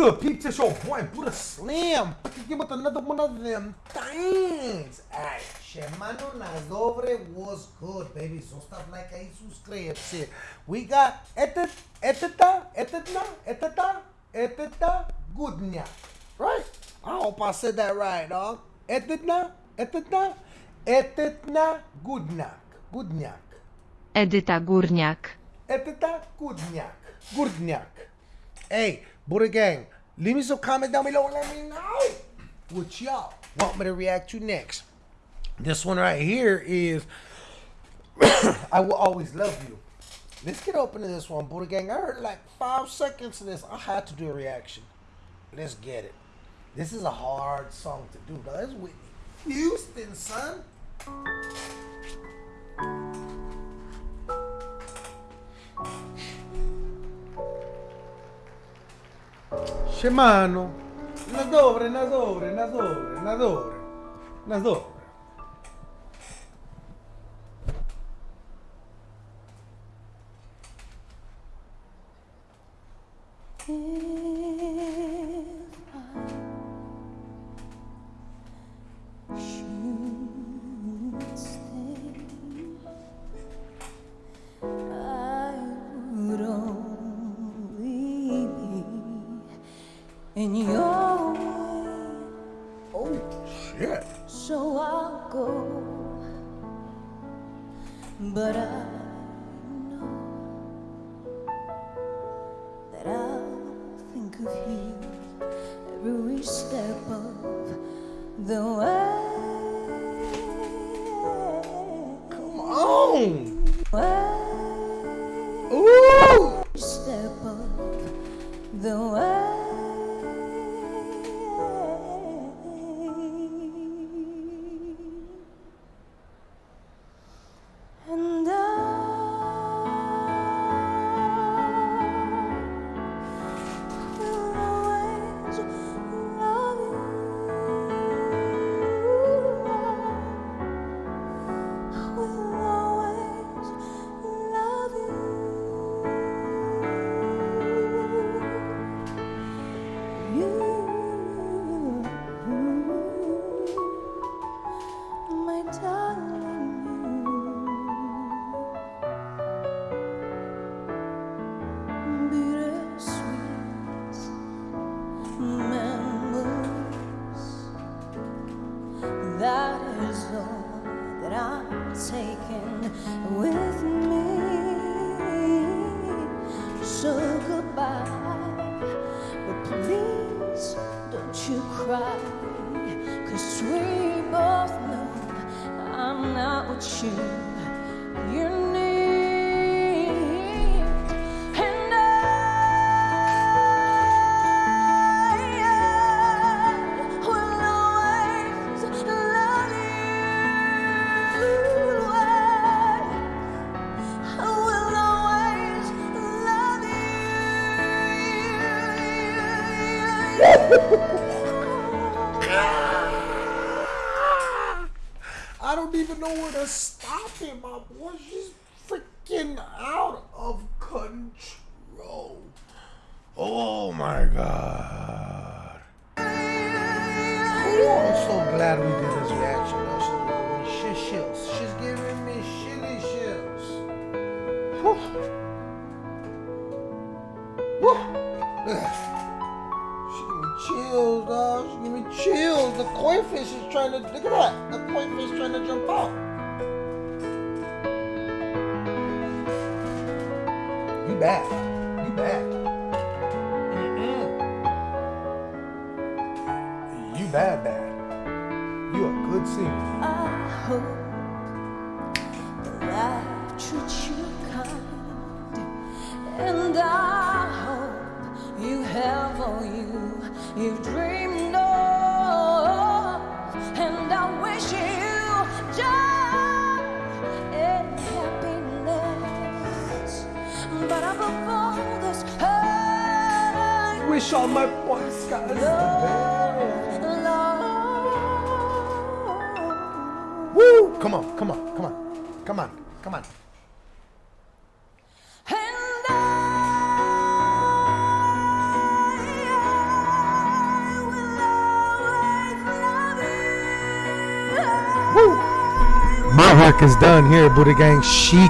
It's just your boy Buddha Slim. Fucking with another one of them things. Alright, Shemano Nazobre was good, baby. So stuff like I subscribe. Shit. We got Etet, Eteta, Eteta, Eteta, Eteta, Goodnya. Right? I hope I said that right, dog. Etetna, Etetna, Etetna, Goodnyak. Goodnyak. Edyta Górniak. Eteta Gudnyak. Gurdnyak. Hey, Buddha Gang, leave me some comment down below and let me know what y'all want me to react to next. This one right here is I Will Always Love You. Let's get open to this one, Buddha Gang. I heard like five seconds of this. I had to do a reaction. Let's get it. This is a hard song to do, though. That's Whitney Houston, son. Siemano. Na dobre, na dobre, na dobre, na dobre. Na dobre. I go. But I know that I'll think of you every step of the way. Come on. way. Ooh. step of the way. So goodbye, but please don't you cry. Cause we both know I'm not what you, you I don't even know where to stop it, my boy. She's freaking out of control. Oh my god. Ooh, I'm so glad we did this reaction. though. She's giving me shit shills. She's giving me shitty shills. Whew. Koi fish is trying to look at that. The koi fish trying to jump out. You bad. You bad. Mm-mm. You bad, bad. You a good singer. I hope that life treats you kind, and I hope you have all you you've dreamed all my points, guys. Love, Woo! Come on, come on, come on, come on, come on. My work is done here, Buddha Gang. She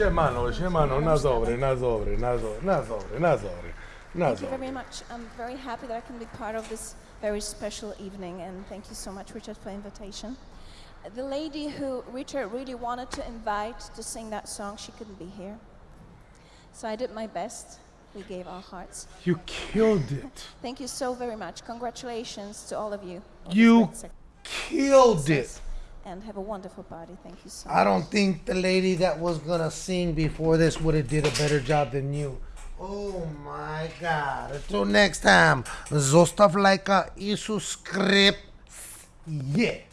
siemano, siemano, na dobre, na dobre, na dobre, na dobre, na dobre, na Thank you very much. I'm very happy that I can be part of this very special evening, and thank you so much, Richard, for the invitation. The lady who Richard really wanted to invite to sing that song, she couldn't be here. So I did my best. We gave our hearts. You killed it. Thank you so very much. Congratulations to all of you. You killed it. And have a wonderful party. Thank you so much. I don't think the lady that was gonna sing before this would have did a better job than you. Oh my god. Until next time, zostaw lajka i subskryp. Yeah.